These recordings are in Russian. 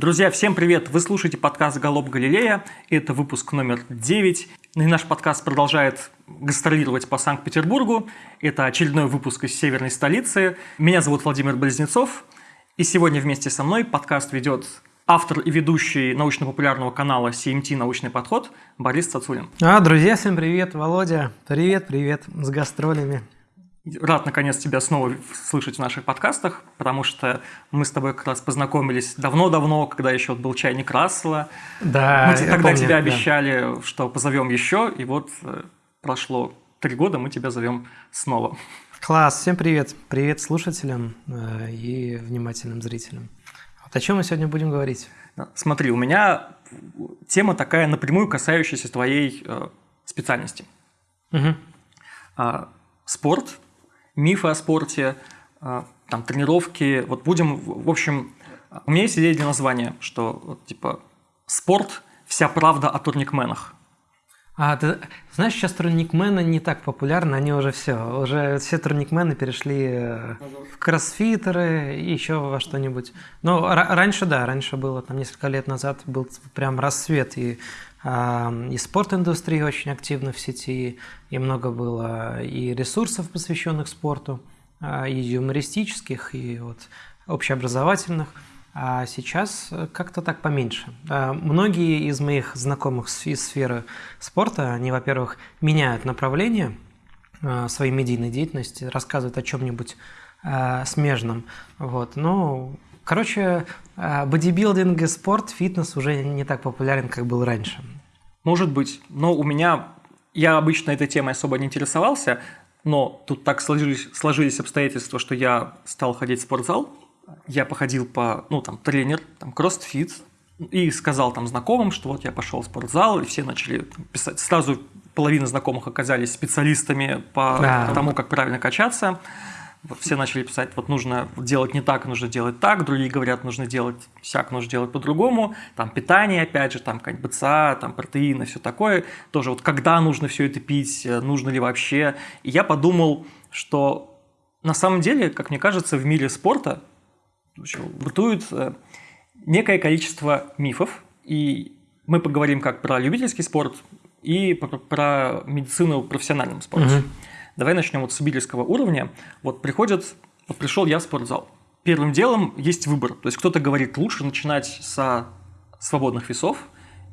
Друзья, всем привет! Вы слушаете подкаст «Голоб Галилея». Это выпуск номер 9. И наш подкаст продолжает гастролировать по Санкт-Петербургу. Это очередной выпуск из северной столицы. Меня зовут Владимир Близнецов. И сегодня вместе со мной подкаст ведет автор и ведущий научно-популярного канала CMT «Научный подход» Борис Цацулин. А, друзья, всем привет, Володя. Привет, привет, с гастролями. Рад, наконец, тебя снова слышать в наших подкастах, потому что мы с тобой как раз познакомились давно-давно, когда еще был чайник Рассела. Да, Мы тогда помню, тебе да. обещали, что позовем еще, и вот э, прошло три года, мы тебя зовем снова. Класс, всем привет. Привет слушателям э, и внимательным зрителям. Вот о чем мы сегодня будем говорить? Смотри, у меня тема такая напрямую касающаяся твоей э, специальности. А, спорт, мифы о спорте, а, там, тренировки. Вот будем, в общем, у меня есть идея для названия, что вот, типа спорт – вся правда о турникменах. А ты знаешь, сейчас турникмены не так популярны, они уже все, уже все турникмены перешли э, в кроссфитеры и еще во что-нибудь. Но ра- раньше, да, раньше было, там несколько лет назад был прям рассвет и и спорт-индустрия очень активна в сети, и много было и ресурсов, посвященных спорту, а, и юмористических, и вот общеобразовательных. А сейчас как-то так поменьше. А, Многие из моих знакомых из сферы спорта, они, во-первых, меняют направление а, своей медийной деятельности, рассказывают о чем-нибудь смежном. Вот. Ну, короче, а, бодибилдинг и спорт, фитнес уже не так популярен, как был раньше. Может быть, но у меня, я обычно этой темой особо не интересовался, но тут так сложились, сложились обстоятельства, что я стал ходить в спортзал, я походил по, ну, там, тренер, там, кроссфит, и сказал там знакомым, что вот я пошел в спортзал, и все начали там писать. Сразу половина знакомых оказались специалистами по Да. тому, как правильно качаться. Вот все начали писать, вот нужно делать не так, нужно делать так, другие говорят, нужно делать всяк, нужно делать по-другому. Там питание, опять же, там какая-нибудь БЦА, там протеины, все такое. Тоже вот когда нужно все это пить, э, нужно ли вообще. И я подумал, что на самом деле, как мне кажется, в мире спорта бытует э, некое количество мифов, и мы поговорим как про любительский спорт и про, про медицину в профессиональном спорте. Мгм. Давай начнем вот с сибирского уровня. Вот приходят, вот пришел я в спортзал. Первым делом есть выбор. То есть кто-то говорит, лучше начинать со свободных весов.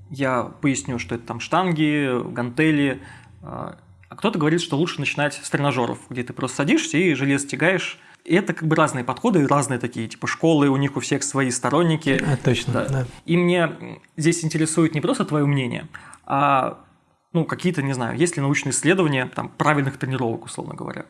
Я поясню, что это там штанги, гантели. А а кто-то говорит, что лучше начинать с тренажеров, где ты просто садишься и желез тягаешь. И это как бы разные подходы, разные такие, типа школы, у них у всех свои сторонники. А, точно, Да. да. И мне здесь интересует не просто твое мнение, а ну, какие-то, не знаю, есть ли научные исследования там, правильных тренировок, условно говоря.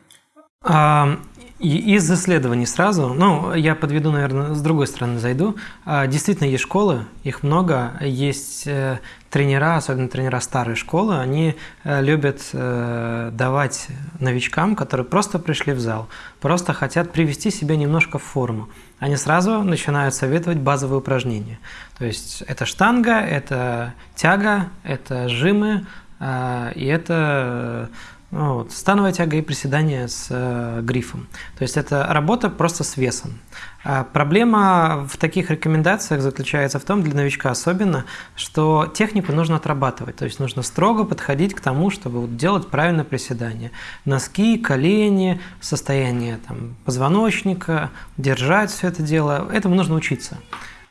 А, Из исследований сразу, ну, я подведу, наверное, с другой стороны зайду. А, Действительно, есть школы, их много, есть э, тренера, особенно тренера старой школы, они э, любят э, давать новичкам, которые просто пришли в зал, просто хотят привести себя немножко в форму. Они сразу начинают советовать базовые упражнения. То есть это штанга, это тяга, это жимы, и это ну, вот, становая тяга и приседания с э, грифом. То есть это работа просто с весом. А проблема в таких рекомендациях заключается в том, для новичка особенно, что технику нужно отрабатывать. То есть нужно строго подходить к тому, чтобы делать правильное приседание. Носки, колени, состояние там, позвоночника, держать все это дело. Этому нужно учиться.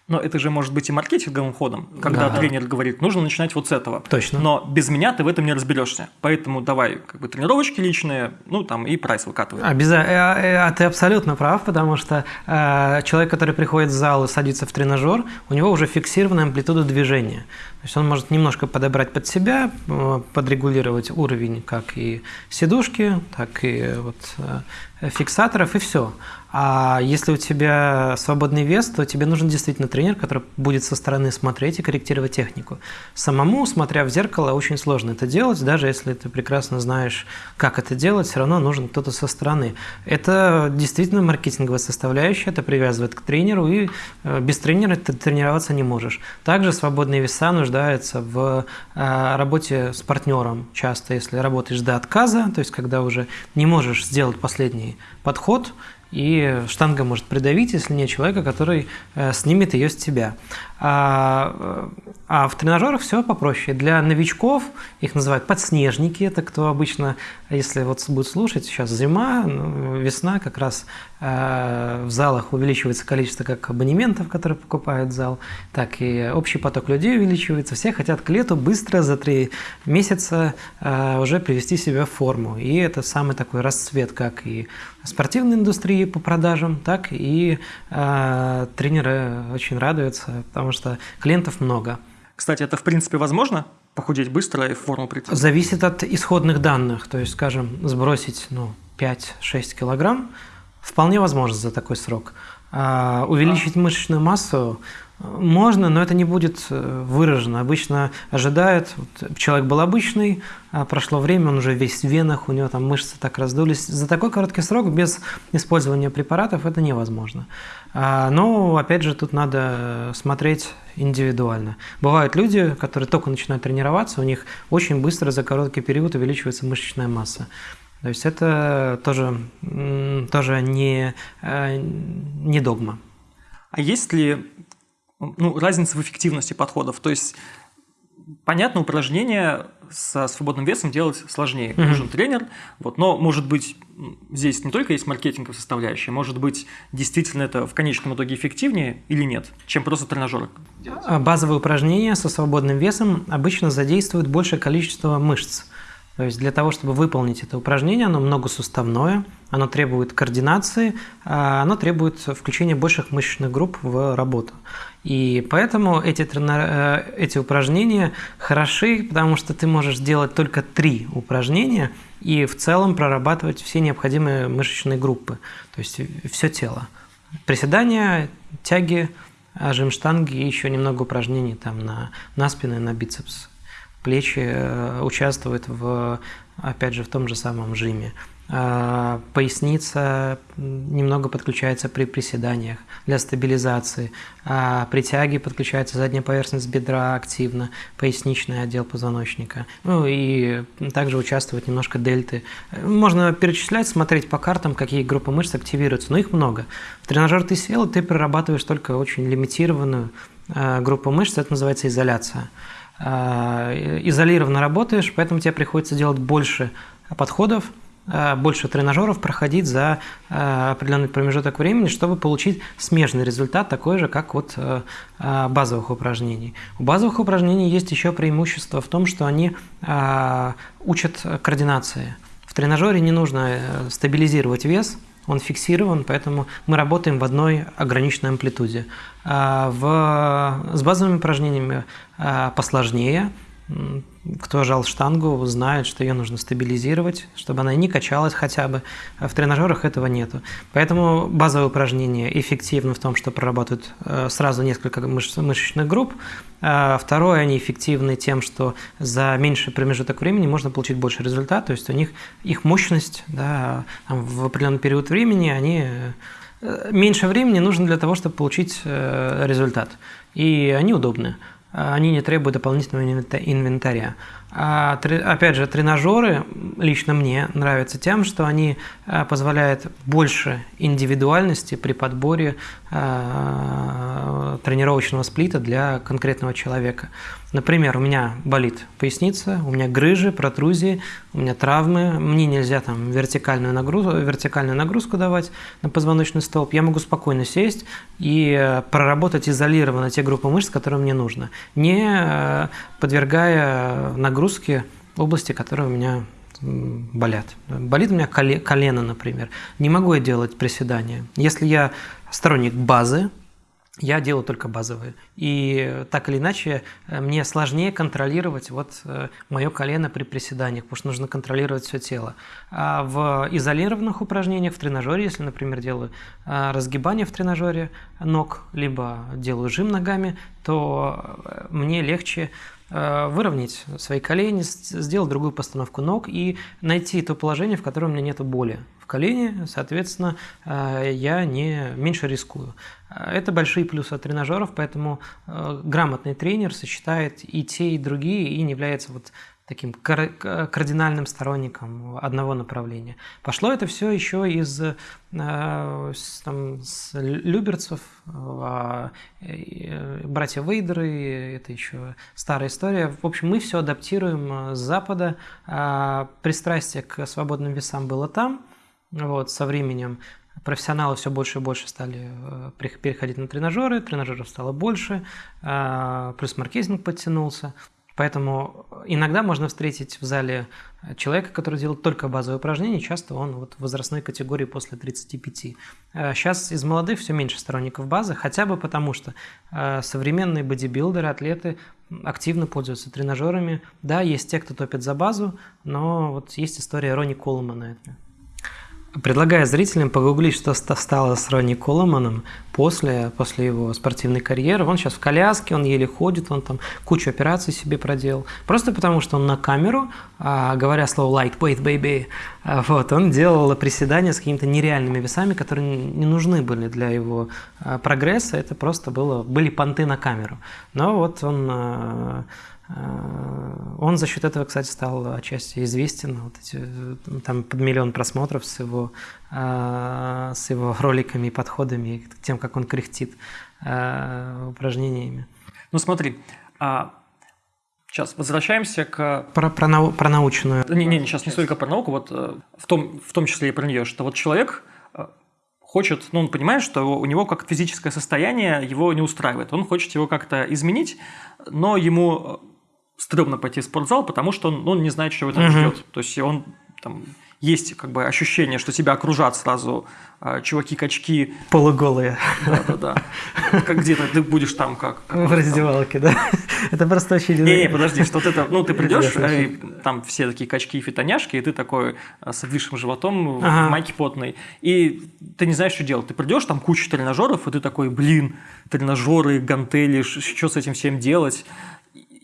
Но это же может быть и маркетинговым ходом, когда Да. тренер говорит, нужно начинать вот с этого. Точно. Но без меня ты в этом не разберешься. Поэтому давай как бы тренировочки личные, ну там и прайс выкатывай. Обяза- э, э, А ты абсолютно прав, потому что э, человек, который приходит в зал и садится в тренажер, у него уже фиксированная амплитуда движения. То есть он может немножко подобрать под себя, э, подрегулировать уровень как и сидушки, так и вот, фиксаторов, и все. А если у тебя свободный вес, то тебе нужен действительно тренер, который будет со стороны смотреть и корректировать технику. Самому, смотря в зеркало, очень сложно это делать, даже если ты прекрасно знаешь, как это делать, все равно нужен кто-то со стороны. Это действительно маркетинговая составляющая, это привязывает к тренеру, и э, без тренера ты тренироваться не можешь. Также свободные веса нуждаются в э, работе с партнером часто, если работаешь до отказа, то есть когда уже не можешь сделать последний подход, и штанга может придавить, если нет человека, который э, снимет ее с тебя. А, а в тренажерах все попроще. Для новичков их называют подснежники. Это кто обычно, если вот будет слушать, сейчас зима, ну, весна, как раз э, в залах увеличивается количество как абонементов, которые покупают зал, так и общий поток людей увеличивается. Все хотят к лету быстро за три месяца э, уже привести себя в форму. И это самый такой расцвет, как и спортивной индустрии по продажам, так и э, тренеры очень радуются, потому что клиентов много. Кстати, это в принципе возможно? Похудеть быстро и в форму прийти? Зависит от исходных данных. То есть, скажем, сбросить ну, 5-6 килограмм вполне возможно за такой срок. А увеличить а. мышечную массу можно, но это не будет э, выражено. Обычно ожидают, вот, человек был обычный, а прошло время, он уже весь в венах, у него там мышцы так раздулись. За такой короткий срок без использования препаратов это невозможно. А, но, опять же, тут надо смотреть индивидуально. Бывают люди, которые только начинают тренироваться, у них очень быстро за короткий период увеличивается мышечная масса. То есть это тоже, тоже не, э, не догма. А есть ли ну, разница в эффективности подходов. То есть, понятно, упражнения со свободным весом делать сложнее. Mm-hmm. Нужен тренер, вот, но, может быть, здесь не только есть маркетинговая составляющая, может быть, действительно это в конечном итоге эффективнее или нет, чем просто тренажеры делать. А базовые упражнения со свободным весом обычно задействуют большее количество мышц. То есть для того, чтобы выполнить это упражнение, оно многосуставное, оно требует координации, а оно требует включения больших мышечных групп в работу. И поэтому эти, тренер... Э, эти упражнения хороши, потому что ты можешь делать только три упражнения и в целом прорабатывать все необходимые мышечные группы, то есть все тело. Приседания, тяги, жим штанги и еще немного упражнений там на, на спину и на бицепс. Плечи э, участвуют в, опять же, в том же самом жиме. А, поясница немного подключается при приседаниях для стабилизации. А при тяге подключается задняя поверхность бедра активно, поясничный отдел позвоночника. Ну и также участвуют немножко дельты. Можно перечислять, смотреть по картам, какие группы мышц активируются, но их много. В тренажер ты сел, ты прорабатываешь только очень лимитированную а, группу мышц, это называется изоляция. А, изолированно работаешь, поэтому тебе приходится делать больше подходов, Э, больше тренажеров проходить за э, определенный промежуток времени, чтобы получить смежный результат, такой же, как от э, базовых упражнений. У базовых упражнений есть еще преимущество в том, что они учат координации. В тренажере не нужно стабилизировать вес, он фиксирован, поэтому мы работаем в одной ограниченной амплитуде. В, с базовыми упражнениями посложнее – кто жал штангу, знает, что ее нужно стабилизировать, чтобы она не качалась хотя бы. А в тренажерах этого нету. Поэтому базовые упражнения эффективны в том, что прорабатывают э, сразу несколько мышечных групп. А второе, они эффективны тем, что за меньший промежуток времени можно получить больше результат, то есть у них их мощность да, в определенный период времени, они э, меньше времени нужно для того, чтобы получить э, результат. И они удобны. А, они не требуют дополнительного инвентаря. А, опять же, тренажеры лично мне нравятся тем, что они а, позволяют больше индивидуальности при подборе а, тренировочного сплита для конкретного человека. Например, у меня болит поясница, у меня грыжи, протрузии, у меня травмы, мне нельзя там вертикальную нагрузку, вертикальную нагрузку давать на позвоночный столб. Я могу спокойно сесть и проработать изолированно те группы мышц, которые мне нужно, не подвергая нагрузку нагрузки области, которые у меня болят. Болит у меня колено, например. Не могу я делать приседания. Если я сторонник базы, я делаю только базовые. И так или иначе э, мне сложнее контролировать вот э, мое колено при приседаниях, потому что нужно контролировать все тело. А в изолированных упражнениях в тренажере, если, например, делаю э, разгибание в тренажере ног, либо делаю жим ногами, то мне легче выровнять свои колени, сделать другую постановку ног и найти то положение, в котором у меня нет боли в колене, соответственно, э, я не меньше рискую. Э, это большие плюсы от тренажеров, поэтому грамотный тренер сочетает и те, и другие, и не является вот таким кардинальным сторонником одного направления. Пошло это все еще из э, там, с люберцев, а, братья Вейдеры, это еще старая история. В общем, мы все адаптируем с Запада. А пристрастие к свободным весам было там, вот, со временем профессионалы все больше и больше стали э, переходить на тренажеры, тренажеров стало больше, а, плюс маркетинг подтянулся. Поэтому иногда можно встретить в зале человека, который делает только базовые упражнения, часто он вот в возрастной категории после 35. Сейчас из молодых все меньше сторонников базы, хотя бы потому, что э, современные бодибилдеры, атлеты активно пользуются тренажерами. Да, есть те, кто топит за базу, но вот есть история Ронни Колмана. Предлагаю зрителям погуглить, что стало с Ронни Коломаном после, после его спортивной карьеры. Он сейчас в коляске, он еле ходит, он там кучу операций себе проделал. Просто потому, что он на камеру, а, говоря слово lightweight baby, а, вот, он делал приседания с какими-то нереальными весами, которые не нужны были для его а, прогресса. Это просто было, были понты на камеру. Но вот он он за счет этого, кстати, стал отчасти известен. Вот эти, там под миллион просмотров с его, э, с его роликами и подходами, тем, как он кряхтит э, упражнениями. Ну смотри, а Сейчас возвращаемся к... Про, про, нау... про научную... Не, не, сейчас не столько про науку, вот в том, в том числе и про нее, что вот человек хочет, ну, он понимает, что у него как физическое состояние его не устраивает. Он хочет его как-то изменить, но ему стрёмно пойти в спортзал, потому что он, он не знает, что его там угу. ждет. То есть он там есть как бы ощущение, что тебя окружат сразу э, чуваки-качки. Полуголые. Да-да-да. Как где-то ты будешь там как... как в раздевалке, там. да? Это просто очень... Не-не, подожди, что ты там... Ну, ты придешь, и там все такие качки-фитоняшки, и ты такой а, с обвисшим животом, ага. в майке потной, и ты не знаешь, что делать. Ты придешь, там куча тренажеров, и ты такой, блин, тренажеры, гантели, что с этим всем делать?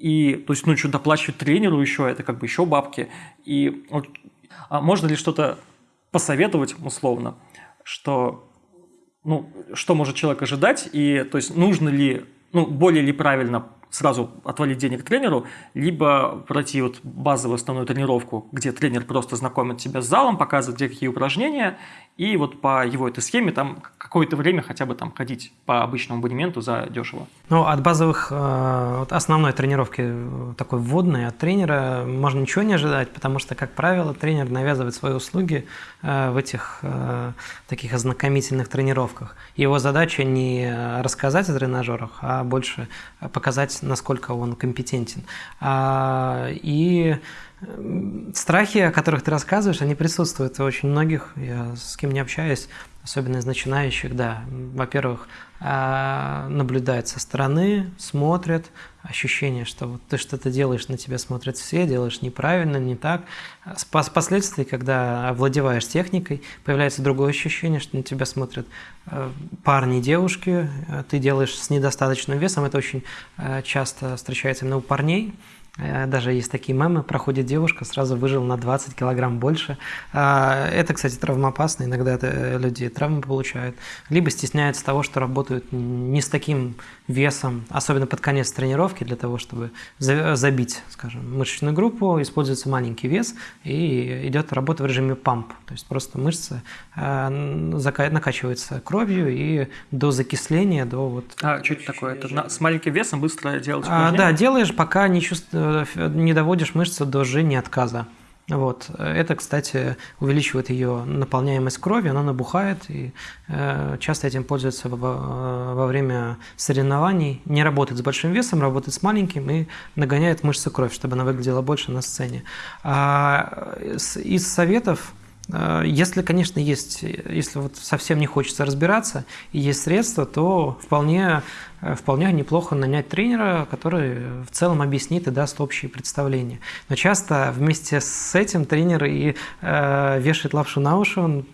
И, то есть, ну, что доплачивать тренеру еще, это как бы еще бабки. И вот, а можно ли что-то посоветовать условно, что, ну, что может человек ожидать, и, то есть, нужно ли, ну, более ли правильно сразу отвалить денег тренеру, либо пройти вот базовую основную тренировку, где тренер просто знакомит тебя с залом, показывает, где какие упражнения, и вот по его этой схеме там какое-то время хотя бы там ходить по обычному абонементу за дешево. Ну, от базовых, э, от основной тренировки э, такой вводной от тренера можно ничего не ожидать, потому что, как правило, тренер навязывает свои услуги э, в этих таких ознакомительных тренировках. Его задача не рассказать о тренажерах, а больше показать, насколько он компетентен. А, и Страхи, о которых ты рассказываешь, они присутствуют у очень многих. Я с кем не общаюсь, особенно из начинающих, да. Во-первых, а, наблюдают со стороны, смотрят, ощущение, что вот ты что-то делаешь, на тебя смотрят все, делаешь неправильно, не так. Впоследствии, когда овладеваешь техникой, появляется другое ощущение, что на тебя смотрят э, парни, девушки, э, ты делаешь с недостаточным весом, это очень э, часто встречается именно у парней, даже есть такие мемы, проходит девушка, сразу выжил на 20 килограмм больше. А, это, кстати, травмоопасно, иногда это э, люди травмы получают. Либо стесняются того, что работают не с таким весом, особенно под конец тренировки, для того, чтобы забить, скажем, мышечную группу, используется маленький вес и идет работа в режиме памп. То есть просто мышцы э, накачиваются кровью и до закисления, до вот... А что это такое? Это с маленьким весом быстро делать а, Да, делаешь, пока не чувствуешь не доводишь мышцу до жжения отказа. Вот. Это, кстати, увеличивает ее наполняемость крови, она набухает, и э, часто этим пользуются во, во время соревнований. Не работает с большим весом, работает с маленьким и нагоняет мышцы кровь, чтобы она выглядела больше на сцене. А из советов э, если, конечно, есть, если вот совсем не хочется разбираться и есть средства, то вполне Э, вполне неплохо нанять тренера, который в целом объяснит и даст общее представление. Но часто вместе с этим тренер и э, вешает лапшу на уши, он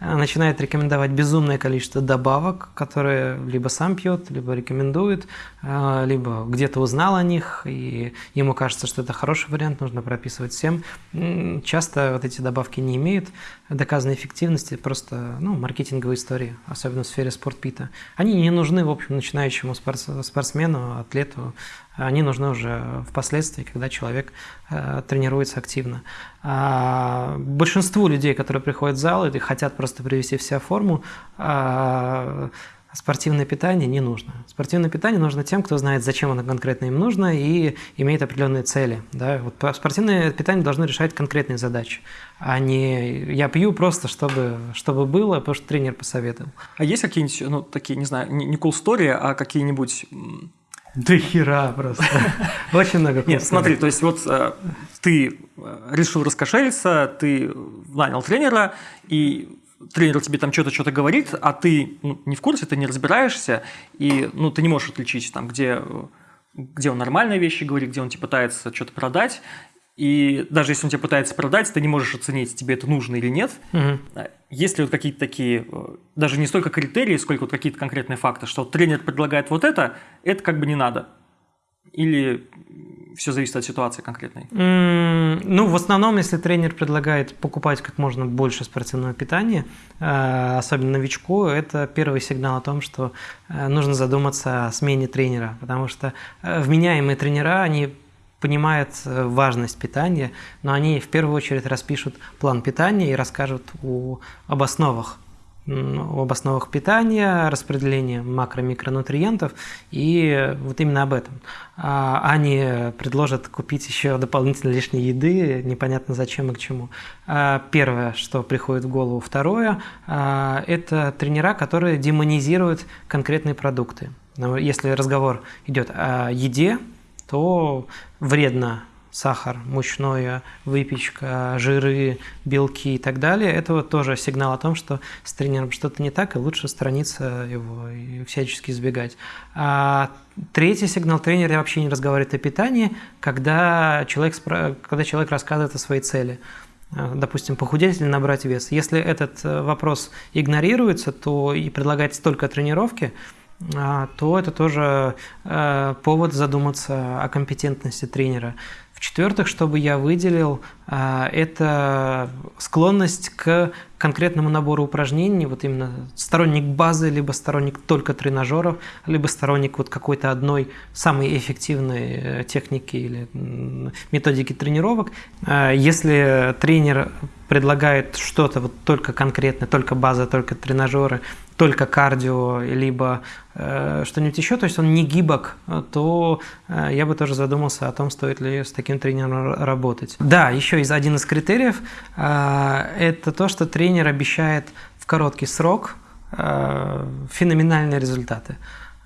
э, начинает рекомендовать безумное количество добавок, которые либо сам пьет, либо рекомендует, э, либо где-то узнал о них, и ему кажется, что это хороший вариант, нужно прописывать всем. Часто вот эти добавки не имеют доказанной эффективности, просто ну, маркетинговые истории, особенно в сфере спортпита. Они не нужны, в общем, начинающим начинающему спортсмену, атлету, они нужны уже впоследствии, когда человек э, тренируется активно. А большинству людей, которые приходят в зал и хотят просто привести в себя форму, а, спортивное питание не нужно. Спортивное питание нужно тем, кто знает, зачем оно конкретно им нужно и имеет определенные цели. Да? Вот спортивное питание должно решать конкретные задачи, а не я пью просто, чтобы, чтобы было, потому что тренер посоветовал. А есть какие-нибудь, ну, такие, не знаю, не cool story, а какие-нибудь да хера просто. Очень много. Нет, смотри, то есть вот э, ты э, решил раскошелиться, ты нанял тренера, и тренер тебе там что-то что-то говорит, а ты ну, не в курсе, ты не разбираешься, и ну, ты не можешь отличить, там, где, где он нормальные вещи говорит, где он тебе пытается что-то продать, и даже если он тебе пытается продать, ты не можешь оценить, тебе это нужно или нет. Угу. Есть ли вот какие-то такие, э, даже не столько критерии, сколько вот какие-то конкретные факты, что тренер предлагает вот это, это как бы не надо. Или все зависит от ситуации конкретной? Mm, ну, в основном, если тренер предлагает покупать как можно больше спортивного питания, э, особенно новичку, это первый сигнал о том, что э, нужно задуматься о смене тренера, потому что вменяемые тренера, они понимают э, важность питания, но они в первую очередь распишут план питания и расскажут о, об основах об основах питания, распределении макро-микронутриентов и вот именно об этом. А они предложат купить еще дополнительно лишней еды, непонятно зачем и к чему. А первое, что приходит в голову. Второе а, – это тренера, которые демонизируют конкретные продукты. Если разговор идет о еде, то вредно сахар, мучное, выпечка, жиры, белки и так далее, это вот тоже сигнал о том, что с тренером что-то не так, и лучше сторониться его и всячески избегать. А третий сигнал тренера вообще не разговаривает о питании, когда человек, когда человек рассказывает о своей цели допустим, похудеть или набрать вес. Если этот э, вопрос игнорируется, то и предлагается только тренировки, а, то это тоже э, повод задуматься о компетентности тренера. В-четвертых, чтобы я выделил, э, это склонность к конкретному набору упражнений, вот именно сторонник базы, либо сторонник только тренажеров, либо сторонник вот какой-то одной самой эффективной э, техники или методики тренировок. Если тренер предлагает что-то вот только конкретное, только база, только тренажеры, только кардио, либо э, что-нибудь еще, то есть он не гибок, то э, я бы тоже задумался о том, стоит ли с таким тренером работать. Да, еще из, один из критериев э, это то, что тренер обещает в короткий срок э, феноменальные результаты.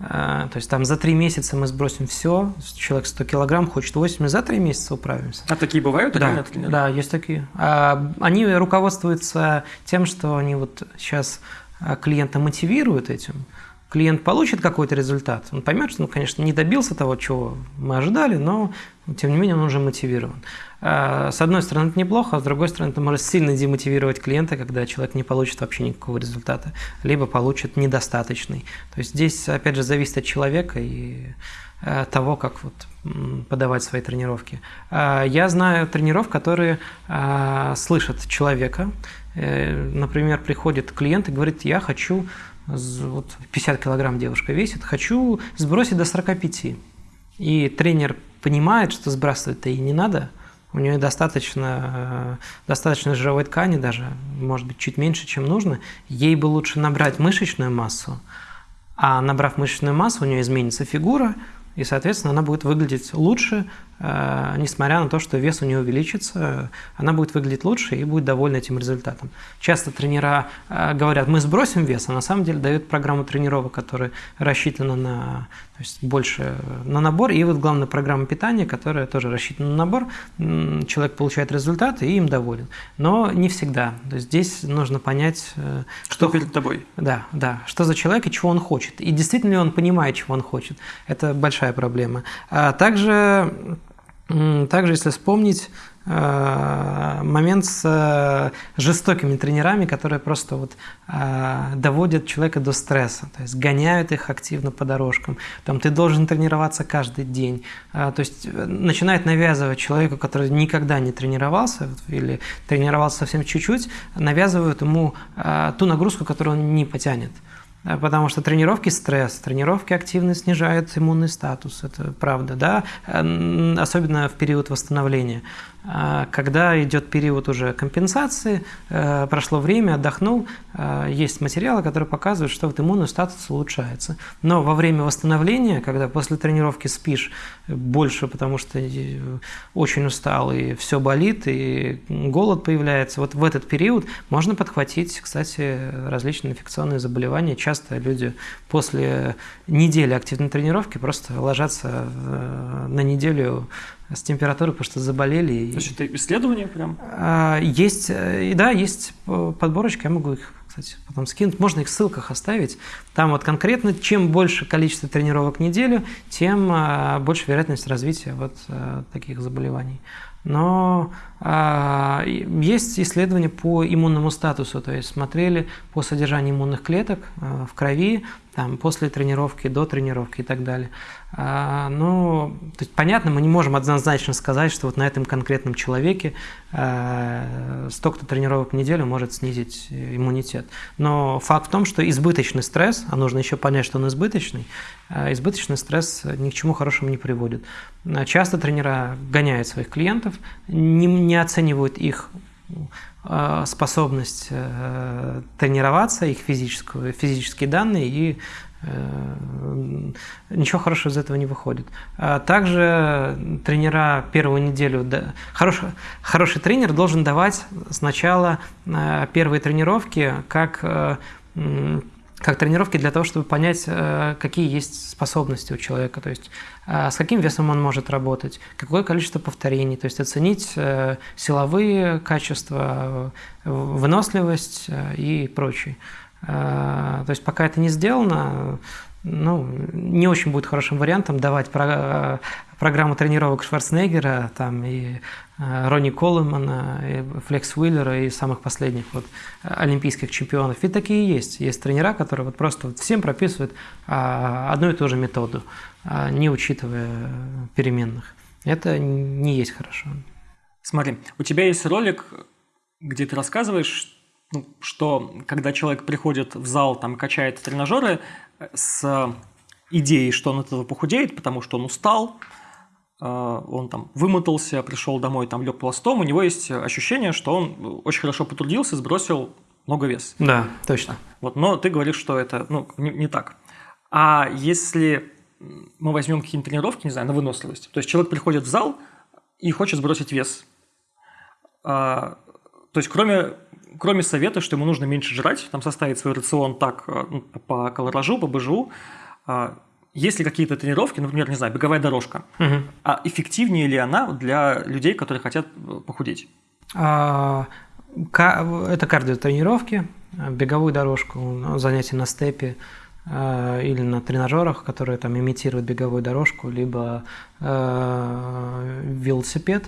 Э, то есть там за три месяца мы сбросим все, человек 100 килограмм, хочет 80, за три месяца управимся. А такие бывают? Да, да, есть такие. А, они руководствуются тем, что они вот сейчас а клиента мотивируют этим, клиент получит какой-то результат, он поймет, что, ну, конечно, не добился того, чего мы ожидали, но, тем не менее, он уже мотивирован. А, с одной стороны, это неплохо, а с другой стороны, это может сильно демотивировать клиента, когда человек не получит вообще никакого результата, либо получит недостаточный. То есть здесь, опять же, зависит от человека и э, того, как вот подавать свои тренировки. Я знаю тренеров, которые слышат человека, Э, например, приходит клиент и говорит, я хочу, вот 50 килограмм девушка весит, хочу сбросить до 45. И тренер понимает, что сбрасывать-то и не надо, у нее достаточно, э, достаточно жировой ткани даже, может быть, чуть меньше, чем нужно, ей бы лучше набрать мышечную массу, а набрав мышечную массу, у нее изменится фигура, и, соответственно, она будет выглядеть лучше, несмотря на то, что вес у нее увеличится, она будет выглядеть лучше и будет довольна этим результатом. Часто тренера э, говорят, мы сбросим вес, а на самом деле дают программу тренировок, которая рассчитана на то есть больше на набор. И вот главная программа питания, которая тоже рассчитана на набор. Человек получает результат и им доволен. Но не всегда. То есть здесь нужно понять, э, что, что перед тобой. Да, да. Что за человек и чего он хочет. И действительно ли он понимает, чего он хочет. Это большая проблема. А также, также если вспомнить, Э, момент с э, жестокими тренерами, которые просто вот э, доводят человека до стресса, то есть гоняют их активно по дорожкам. Там ты должен тренироваться каждый день. То есть начинает навязывать человеку, который никогда не тренировался или тренировался совсем чуть-чуть, навязывают ему ту нагрузку, которую он не потянет. Потому что тренировки стресс, тренировки активно снижают иммунный статус, это правда, да, особенно в период восстановления. А когда идет период уже компенсации, э, прошло время, отдохнул, э, есть материалы, которые показывают, что вот иммунный статус улучшается. Но во время восстановления, когда после тренировки спишь больше, потому что э, очень устал и все болит, и голод появляется, вот в этот период можно подхватить, кстати, различные инфекционные заболевания. Часто люди после недели активной тренировки просто ложатся на неделю с температурой, потому что заболели. То есть это исследование прям? А, есть, э, да, есть подборочка, я могу их, кстати, потом скинуть. Можно их в ссылках оставить. Там вот конкретно, чем больше количество тренировок в неделю, тем а, больше вероятность развития вот э, таких заболеваний. Но а, есть исследования по иммунному статусу, то есть смотрели по содержанию иммунных клеток а, в крови, там, после тренировки, до тренировки и так далее. А, ну, то есть, понятно, мы не можем однозначно сказать, что вот на этом конкретном человеке а, столько-то тренировок в неделю может снизить иммунитет. Но факт в том, что избыточный стресс, а нужно еще понять, что он избыточный, а, избыточный стресс ни к чему хорошему не приводит. Часто тренера гоняют своих клиентов, не, оценивают их Э, способность э, тренироваться, их физическую, физические данные, и э, ничего хорошего из этого не выходит. А также тренера первую неделю, хороший, хороший тренер должен давать сначала первые тренировки как как тренировки для того, чтобы понять, э, какие есть способности у человека, то есть э, с каким весом он может работать, какое количество повторений, то есть оценить э, силовые качества, выносливость и прочее. То есть пока это не сделано, ну, не очень будет хорошим вариантом давать про, программу тренировок Шварценеггера там, и э, Ронни Коллемана, и Флекс Уиллера и самых последних вот, олимпийских чемпионов. Ведь такие есть. Есть тренера, которые вот просто вот всем прописывают а, одну и ту же методу, а, не учитывая переменных. Это не есть хорошо. Смотри, у тебя есть ролик, где ты рассказываешь, что когда человек приходит в зал, там качает тренажеры, с идеей, что он от этого похудеет, потому что он устал, э, он там вымотался, пришел домой, там лег пластом, у него есть ощущение, что он очень хорошо потрудился, сбросил много вес. Да, точно. Вот, но ты говоришь, что это ну, не, не так. А если мы возьмем какие-нибудь тренировки, не знаю, на выносливость, то есть человек приходит в зал и хочет сбросить вес, а, то есть кроме кроме совета, что ему нужно меньше жрать, там составить свой рацион так э, ну, по колоражу, по БЖУ, а, есть ли какие-то тренировки, например, не знаю, беговая дорожка, угу. а эффективнее ли она для людей, которые хотят э, похудеть? А, это кардиотренировки, беговую дорожку, ну, занятия на степе, э, или на тренажерах, которые там имитируют беговую дорожку, либо э, велосипед,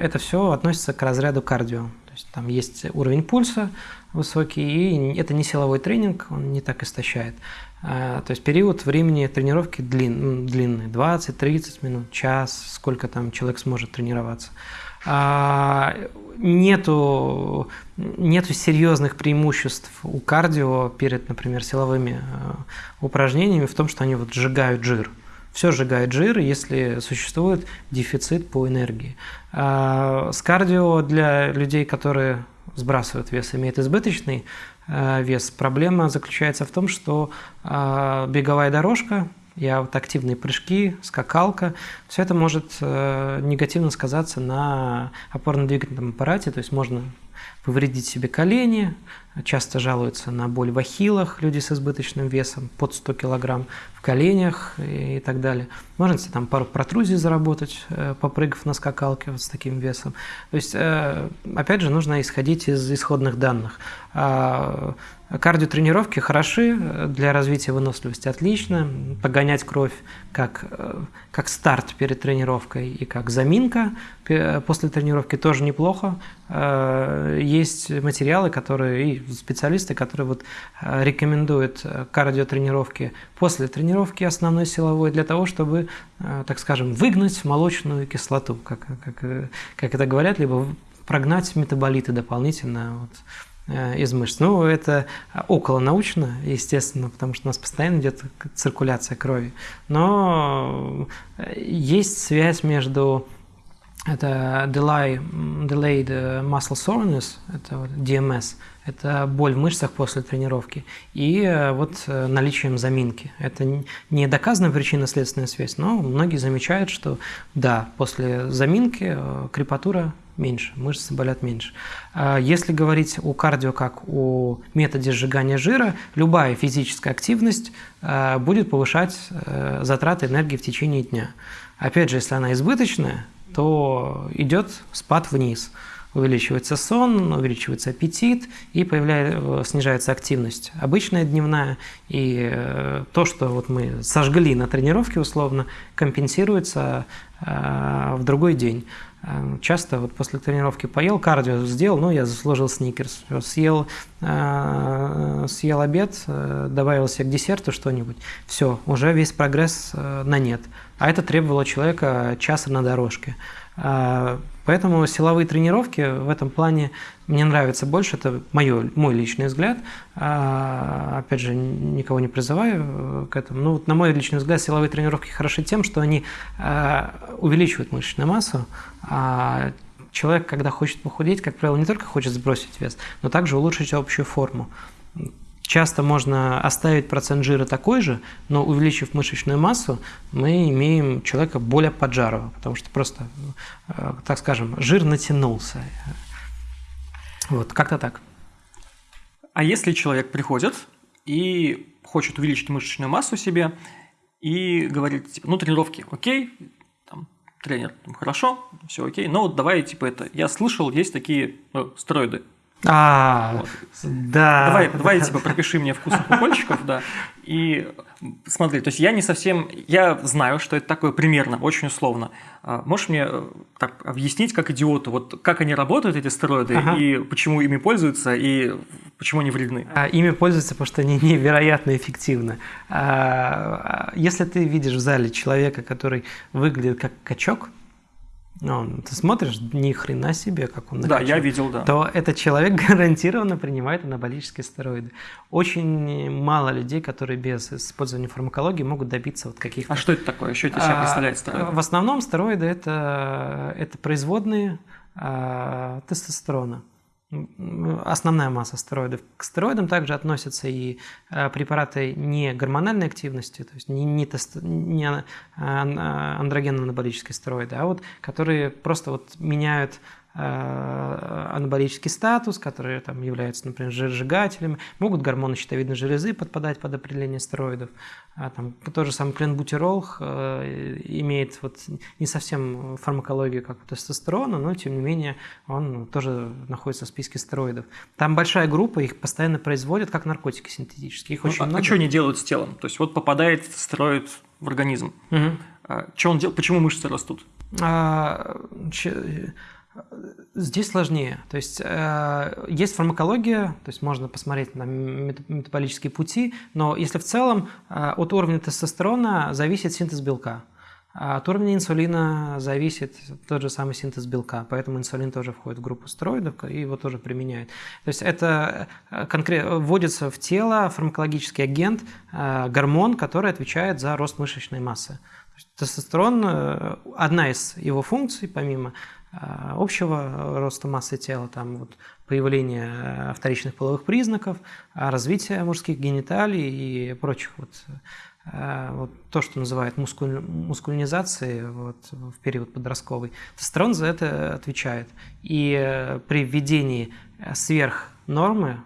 это все относится к разряду кардио есть там есть уровень пульса высокий, и это не силовой тренинг, он не так истощает. А, то есть период времени тренировки длин, длинный, 20-30 минут, час, сколько там человек сможет тренироваться. А, нету, нету серьезных преимуществ у кардио перед, например, силовыми а, упражнениями в том, что они вот сжигают жир все сжигает жир, если существует дефицит по энергии. А с кардио для людей, которые сбрасывают вес, имеет избыточный а, вес, проблема заключается в том, что а, беговая дорожка, я вот активные прыжки, скакалка, все это может э, негативно сказаться на опорно-двигательном аппарате, то есть можно повредить себе колени, часто жалуются на боль в ахиллах люди с избыточным весом, под 100 кг в коленях и, так далее. Можно себе там пару протрузий заработать, э, попрыгав на скакалке вот с таким весом. То есть, э, опять же, нужно исходить из исходных данных. Кардиотренировки хороши для развития выносливости, отлично. Погонять кровь как, э, как старт перед тренировкой и как заминка после тренировки тоже неплохо. Есть материалы, которые и специалисты, которые вот э, рекомендуют э, кардиотренировки после тренировки основной силовой для того, чтобы, э, так скажем, выгнать молочную кислоту, как, как, как это говорят, либо прогнать метаболиты дополнительно вот, из мышц. Ну, это около научно, естественно, потому что у нас постоянно идет циркуляция крови. Но есть связь между это delay, delayed muscle soreness, это вот DMS, это боль в мышцах после тренировки, и э, вот э, наличием заминки. Это не доказанная причинно-следственная связь, но многие замечают, что да, после заминки э, крепатура меньше, мышцы болят меньше. А если говорить о кардио как о методе сжигания жира, любая физическая активность будет повышать затраты энергии в течение дня. Опять же, если она избыточная, то идет спад вниз. Увеличивается сон, увеличивается аппетит и появляется, снижается активность обычная дневная. И э, то, что вот мы сожгли на тренировке условно, компенсируется э, в другой день. Э, часто вот после тренировки поел, кардио сделал, ну, я заслужил сникерс, съел, съел обед, добавил себе к десерту что-нибудь, все, уже весь прогресс на нет а это требовало человека часа на дорожке. Поэтому силовые тренировки в этом плане мне нравятся больше, это моё, мой личный взгляд. А, опять же, никого не призываю э, к этому. Ну, на мой личный взгляд, силовые тренировки хороши тем, что они а, увеличивают мышечную массу, а человек, когда хочет похудеть, как правило, не только хочет сбросить вес, но также улучшить общую форму. Часто можно оставить процент жира такой же, но увеличив мышечную массу, мы имеем человека более поджарого, потому что просто, э, так скажем, жир натянулся. Вот, как-то так. А если человек приходит и хочет увеличить мышечную массу себе и говорит, типа, ну, тренировки, окей, там, тренер, хорошо, все окей, но вот давай, типа, это, я слышал, есть такие ну, стероиды, а, да. Давай, давай, типа, пропиши мне вкусных укольчиков, да. И смотри, то есть я не совсем, я знаю, что это такое примерно, очень условно. А можешь мне э, так объяснить, как идиоту, вот как они работают, эти стероиды, ага. и почему ими пользуются, и почему они вредны? А, ими пользуются, потому что они невероятно эффективны. А, если ты видишь в зале человека, который выглядит как качок, ты смотришь, ни хрена себе, как он накачан, Да, я видел, да. То этот человек гарантированно принимает анаболические стероиды. Очень мало людей, которые без использования фармакологии могут добиться вот каких-то... А что это такое? Что это себя а, представляет стероиды? В основном стероиды это, это производные а, тестостерона основная масса стероидов. К стероидам также относятся и э, препараты не гормональной активности, то есть не, не, тест, не а, а, андрогенно-анаболические стероиды, а вот которые просто вот меняют Э, анаболический статус, которые там являются, например, жиросжигателями, могут гормоны щитовидной железы подпадать под определение стероидов. А там тот же самый кленбутирол э, имеет вот не совсем фармакологию, как у тестостерона, но тем не менее он тоже находится в списке стероидов. Там большая группа, их постоянно производят как наркотики синтетические. Их ну, очень а, много. а что они делают с телом? То есть вот попадает стероид в организм. Угу. А, что он делает? Почему мышцы растут? А, Здесь сложнее. То есть э, есть фармакология, то есть можно посмотреть на метаболические пути, но если в целом э, от уровня тестостерона зависит синтез белка, а от уровня инсулина зависит тот же самый синтез белка, поэтому инсулин тоже входит в группу стероидов и его тоже применяют. То есть это э, конкретно вводится в тело фармакологический агент, э, гормон, который отвечает за рост мышечной массы. Тестостерон, э, одна из его функций, помимо общего роста массы тела, там вот появление э, вторичных половых признаков, развитие мужских гениталий и прочих вот, э, вот то, что называют мускуль, мускулинизацией вот, в период подростковый. Тестостерон за это отвечает. И при введении сверх нормы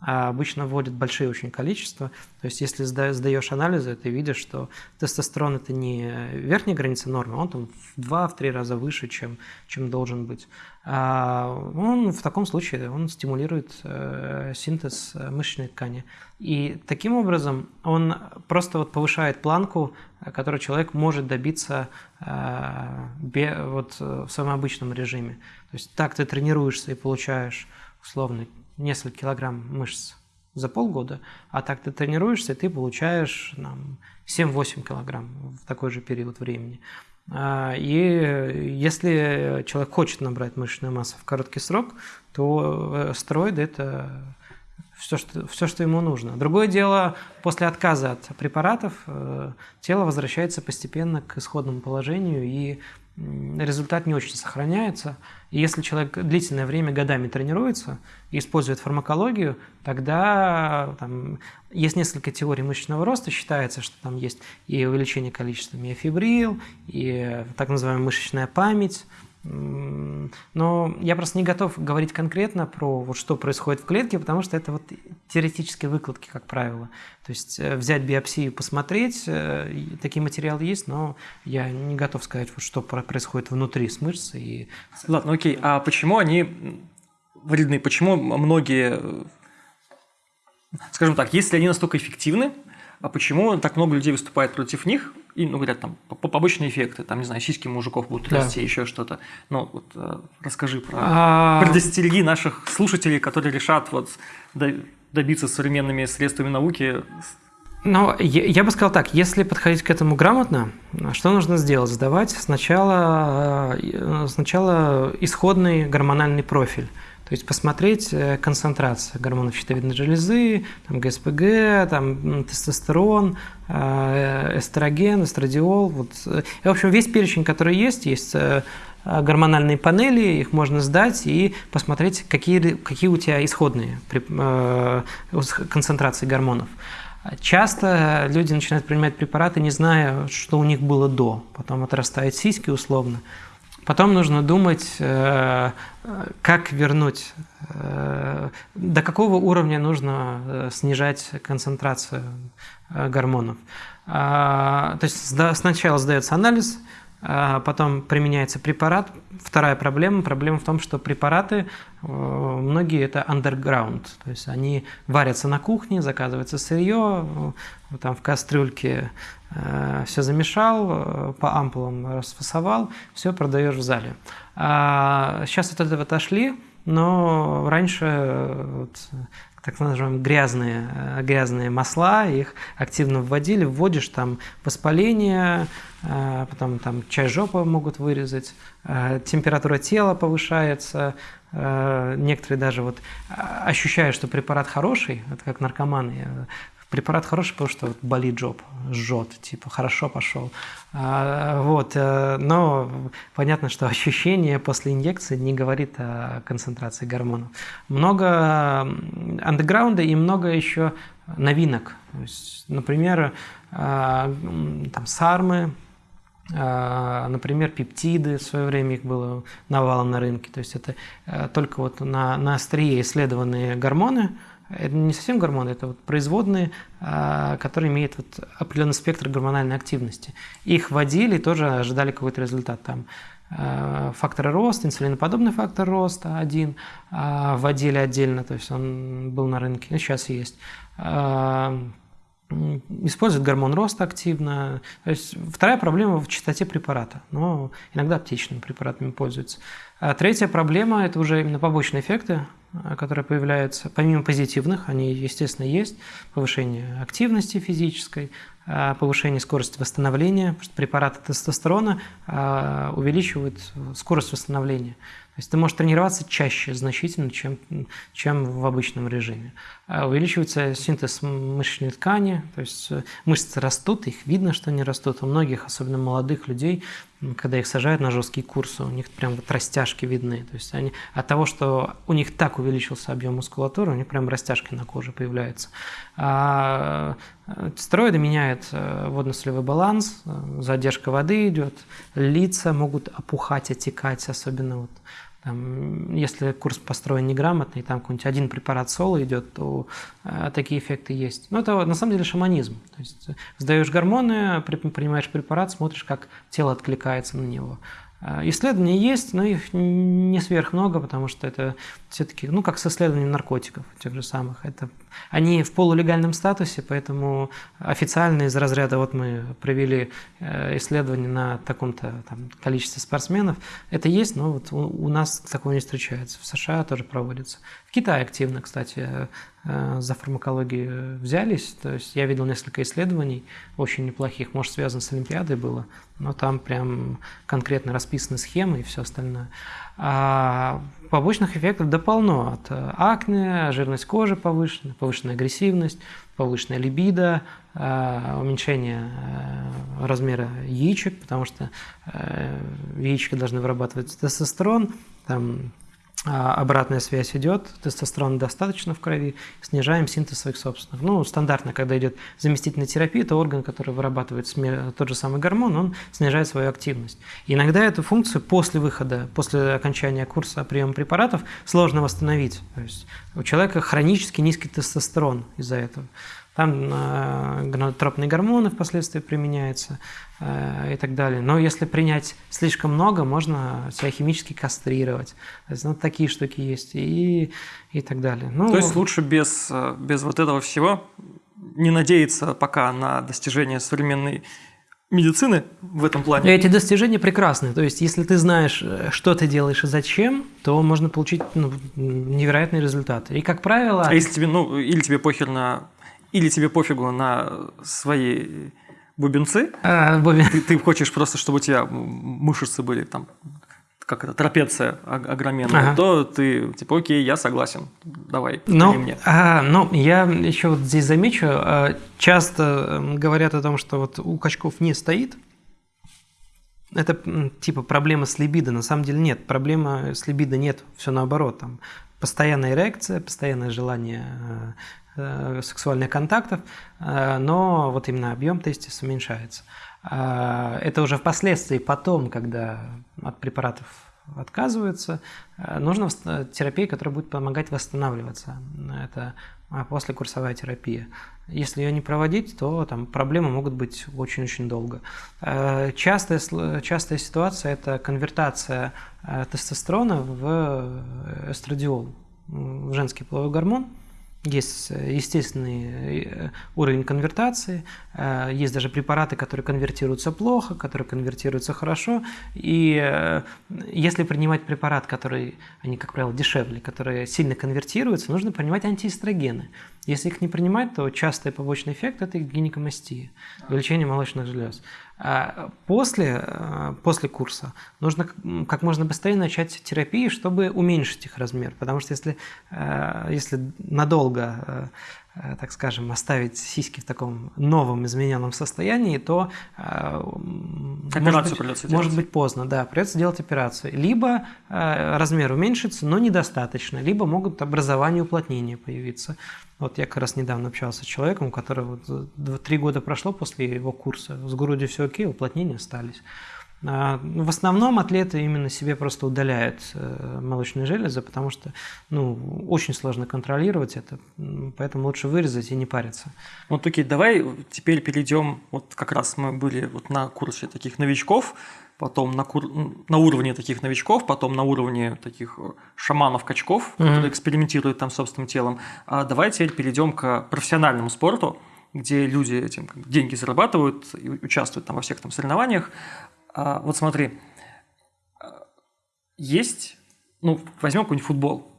а обычно вводят большие очень количества. То есть если сдаешь анализы, ты видишь, что тестостерон это не верхняя граница нормы, он там в 2-3 раза выше, чем, чем должен быть. А он в таком случае он стимулирует э, синтез мышечной ткани. И таким образом он просто вот повышает планку, которую человек может добиться э, вот, в своем обычном режиме. То есть так ты тренируешься и получаешь условный несколько килограмм мышц за полгода, а так ты тренируешься, ты получаешь 7-8 килограмм в такой же период времени. А, и если человек хочет набрать мышечную массу в короткий срок, то э, стероиды – это все что, все, что ему нужно. Другое дело, после отказа от препаратов э, тело возвращается постепенно к исходному положению, и результат не очень сохраняется. И если человек длительное время годами тренируется и использует фармакологию, тогда там, есть несколько теорий мышечного роста. Считается, что там есть и увеличение количества миофибрил, и так называемая мышечная память, но я просто не готов говорить конкретно про вот что происходит в клетке, потому что это вот теоретические выкладки, как правило. То есть э, взять биопсию, посмотреть, э, такие материалы есть, но я не готов сказать, вот что происходит внутри с мышцей. И... Ладно, окей. А почему они вредны? Почему многие, э, скажем так, если они настолько эффективны, а почему так много людей выступает против них? И, ну, говорят, там, побочные эффекты, там, не знаю, сиськи мужиков будут да. расти, еще что-то. Ну, вот э, расскажи про... А... Предостереги наших слушателей, которые решат вот добиться современными средствами науки ну, я, я бы сказал так, если подходить к этому грамотно, что нужно сделать? Сдавать сначала, э, сначала исходный гормональный профиль. То есть посмотреть э, концентрацию гормонов щитовидной железы, там, ГСПГ, там, тестостерон, э, эстроген, эстрадиол. Вот. И, в общем, весь перечень, который есть, есть э, гормональные панели, их можно сдать и посмотреть, какие, какие у тебя исходные концентрации гормонов. Часто люди начинают принимать препараты, не зная, что у них было до. Потом отрастают сиськи условно. Потом нужно думать, э, как вернуть, э, до какого уровня нужно э, снижать концентрацию гормонов. А, то есть сначала сдается анализ, а потом применяется препарат. Вторая проблема, проблема в том, что препараты, многие это underground, то есть они варятся на кухне, заказывается сырье, там в кастрюльке все замешал, э, по ампулам расфасовал, все продаешь в зале. А сейчас от этого отошли, но раньше вот, так называемые грязные, э, грязные масла, их активно вводили, вводишь там воспаление, потом там часть жопы могут вырезать, температура тела повышается, некоторые даже вот ощущают, что препарат хороший, это как наркоманы, Препарат хороший, потому что вот болит жоп, жжет, типа хорошо пошел. А, вот, э, но понятно, что ощущение после инъекции не говорит о концентрации гормонов. Много андеграунда и много еще новинок. есть, например, а, там сармы, а, например, пептиды, в свое время их было навалом на рынке. То есть это э, только вот на, на острие исследованные гормоны – это не совсем гормоны, это вот производные, а, которые имеют вот определенный спектр гормональной активности. Их вводили и тоже ожидали какой-то результат. Там а, факторы роста, инсулиноподобный фактор роста один а, вводили отдельно, то есть он был на рынке, сейчас есть. Используют гормон роста активно. То есть вторая проблема в частоте препарата, но иногда аптечными препаратами пользуются. А третья проблема – это уже именно побочные эффекты, а, которые появляются, помимо позитивных, они, естественно, есть, повышение активности физической, а, повышение скорости восстановления, потому что препараты тестостерона увеличивают скорость восстановления. То есть ты можешь тренироваться чаще значительно, чем, чем в обычном режиме. А увеличивается синтез мышечной ткани, то есть э, мышцы растут, их видно, что они растут. У многих, особенно молодых людей, когда их сажают на жесткие курсы, у них прям вот растяжки видны. То есть они от того, что у них так увеличился объем мускулатуры, у них прям растяжки на коже появляются. А э, стероиды меняют э, водно-солевой баланс, задержка воды идет, лица могут опухать, отекать, особенно вот там, если курс построен неграмотно, и там какой-нибудь один препарат соло идет, то э, такие эффекты есть. Но это на самом деле шаманизм. То есть сдаешь гормоны, принимаешь препарат, смотришь, как тело откликается на него. Э, исследования есть, но их не сверх много, потому что это все-таки, ну, как с исследованием наркотиков, тех же самых. Это, они в полулегальном статусе, поэтому официально из разряда, вот мы провели э, исследование на таком-то количестве спортсменов, это есть, но вот у, у нас такого не встречается. В США тоже проводится. В Китае активно, кстати, э, за фармакологию взялись. То есть я видел несколько исследований, очень неплохих, может, связано с Олимпиадой было, но там прям конкретно расписаны схемы и все остальное. А побочных эффектов да полно. От э, акне, жирность кожи повышена, повышенная агрессивность, повышенная либидо, э, уменьшение э, размера яичек, потому что яички должны вырабатывать тестостерон, там обратная связь идет, тестостерона достаточно в крови, снижаем синтез своих собственных. Ну, стандартно, когда идет заместительная терапия, то орган, который вырабатывает тот же самый гормон, он снижает свою активность. иногда эту функцию после выхода, после окончания курса приема препаратов сложно восстановить. То есть у человека хронически низкий тестостерон из-за этого. Там э, гонадотропные гормоны впоследствии применяются э, и так далее. Но если принять слишком много, можно себя химически кастрировать. То есть, ну, такие штуки есть и, и так далее. Ну, То есть лучше без, э, без вот этого всего не надеяться пока на достижение современной медицины в этом плане. Эти достижения прекрасны. То есть, если ты знаешь, что ты делаешь и зачем, то можно получить ну, невероятные результаты. И, как правило... А если тебе, ну, или тебе похер на или тебе пофигу на свои бубенцы, а, бубен... ты, ты хочешь просто, чтобы у тебя мышцы были там, как это, трапеция огроменная, ага. то ты типа, окей, я согласен, давай, ну, мне. А, ну, я еще вот здесь замечу, а, часто говорят о том, что вот у качков не стоит, это типа проблема с либидо. На самом деле нет, проблема с либидо нет, все наоборот. Там постоянная эрекция, постоянное желание Э, сексуальных контактов, э, но вот именно объем тестис уменьшается. Э, это уже впоследствии, потом, когда от препаратов отказываются, нужна терапия, которая будет помогать восстанавливаться. Это послекурсовая терапия. Если ее не проводить, то там проблемы могут быть очень-очень долго. Частая, частая ситуация – это конвертация тестостерона в эстрадиол, в женский половой гормон – есть э, естественный э, уровень конвертации, э, есть даже препараты, которые конвертируются плохо, которые конвертируются хорошо. И если принимать препарат, который, они, как правило, дешевле, которые сильно конвертируются, нужно принимать антиэстрогены. Если их не принимать, то частый побочный эффект – это гинекомастия, увеличение молочных желез. А после, э, после курса нужно как можно быстрее начать терапию, чтобы уменьшить их размер. Потому что если, э, если надолго Э, так скажем, оставить сиськи в таком новом измененном состоянии, то э, может быть, может быть поздно, да, придется делать операцию. Либо э, размер уменьшится, но недостаточно, либо могут образование уплотнения появиться. Вот я как раз недавно общался с человеком, у которого три года прошло после его курса, с грудью все окей, уплотнения остались. А, ну, в основном атлеты именно себе просто удаляют э, молочные железы, потому что ну, очень сложно контролировать это, поэтому лучше вырезать и не париться. Вот окей, давай теперь перейдем, вот как раз мы были вот на курсе таких новичков, потом на, кур... на уровне таких новичков, потом на уровне таких шаманов-качков, mm-hmm. которые экспериментируют там собственным телом. А давай теперь перейдем к профессиональному спорту, где люди этим деньги зарабатывают и участвуют там во всех там соревнованиях. А, вот смотри, есть, ну, возьмем какой-нибудь футбол.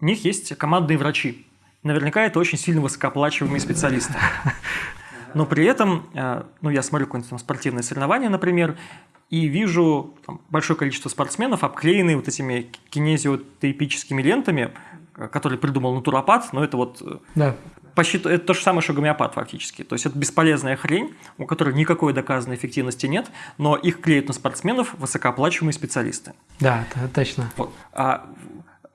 У них есть командные врачи. Наверняка это очень сильно высокооплачиваемые специалисты. Но при этом, а, ну, я смотрю какое-нибудь там спортивное соревнование, например, и вижу там, большое количество спортсменов, обклеенные вот этими кинезиотерапическими лентами, которые придумал натуропат, но это вот да почти это то же самое, что гомеопат фактически. То есть это бесполезная хрень, у которой никакой доказанной эффективности нет, но их клеят на спортсменов высокооплачиваемые специалисты. Да, точно. Вот. А